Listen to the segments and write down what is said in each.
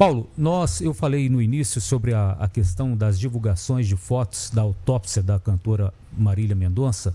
Paulo, nós, eu falei no início sobre a, a questão das divulgações de fotos da autópsia da cantora Marília Mendonça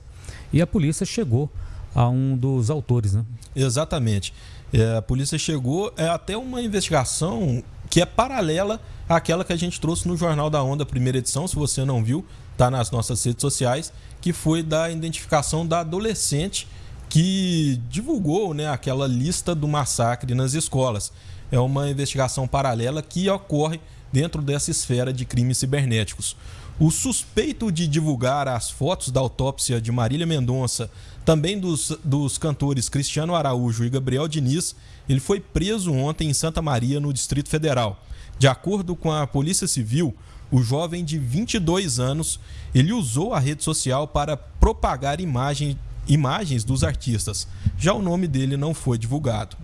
e a polícia chegou a um dos autores, né? Exatamente. É, a polícia chegou é até uma investigação que é paralela àquela que a gente trouxe no Jornal da Onda, primeira edição. Se você não viu, está nas nossas redes sociais, que foi da identificação da adolescente que divulgou né, aquela lista do massacre nas escolas. É uma investigação paralela que ocorre dentro dessa esfera de crimes cibernéticos. O suspeito de divulgar as fotos da autópsia de Marília Mendonça, também dos, dos cantores Cristiano Araújo e Gabriel Diniz, ele foi preso ontem em Santa Maria, no Distrito Federal. De acordo com a Polícia Civil, o jovem de 22 anos, ele usou a rede social para propagar imagem, imagens dos artistas. Já o nome dele não foi divulgado.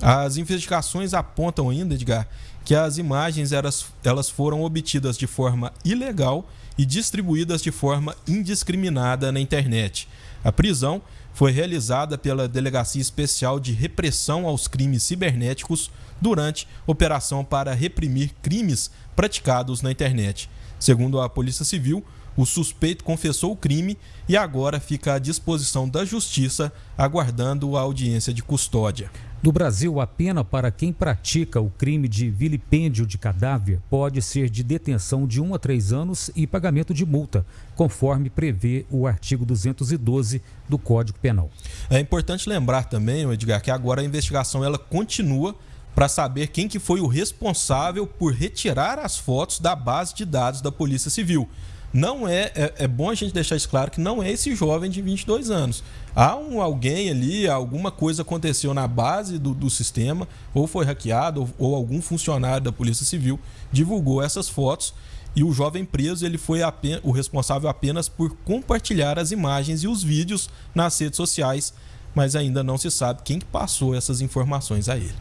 As investigações apontam ainda, Edgar, que as imagens elas, elas foram obtidas de forma ilegal e distribuídas de forma indiscriminada na internet. A prisão foi realizada pela Delegacia Especial de Repressão aos Crimes Cibernéticos durante operação para reprimir crimes praticados na internet. Segundo a Polícia Civil, o suspeito confessou o crime e agora fica à disposição da Justiça, aguardando a audiência de custódia. No Brasil, a pena para quem pratica o crime de vilipêndio de cadáver pode ser de detenção de 1 a 3 anos e pagamento de multa, conforme prevê o artigo 212 do Código Penal. É importante lembrar também, Edgar, que agora a investigação ela continua para saber quem que foi o responsável por retirar as fotos da base de dados da Polícia Civil não é, é, é, bom a gente deixar isso claro que não é esse jovem de 22 anos. Há um alguém ali, alguma coisa aconteceu na base do, do sistema, ou foi hackeado, ou, ou, algum funcionário da Polícia Civil divulgou essas fotos e o jovem preso ele foi apenas, o responsável apenas por compartilhar as imagens e os vídeos nas redes sociais, mas ainda não se sabe quem passou essas informações a ele.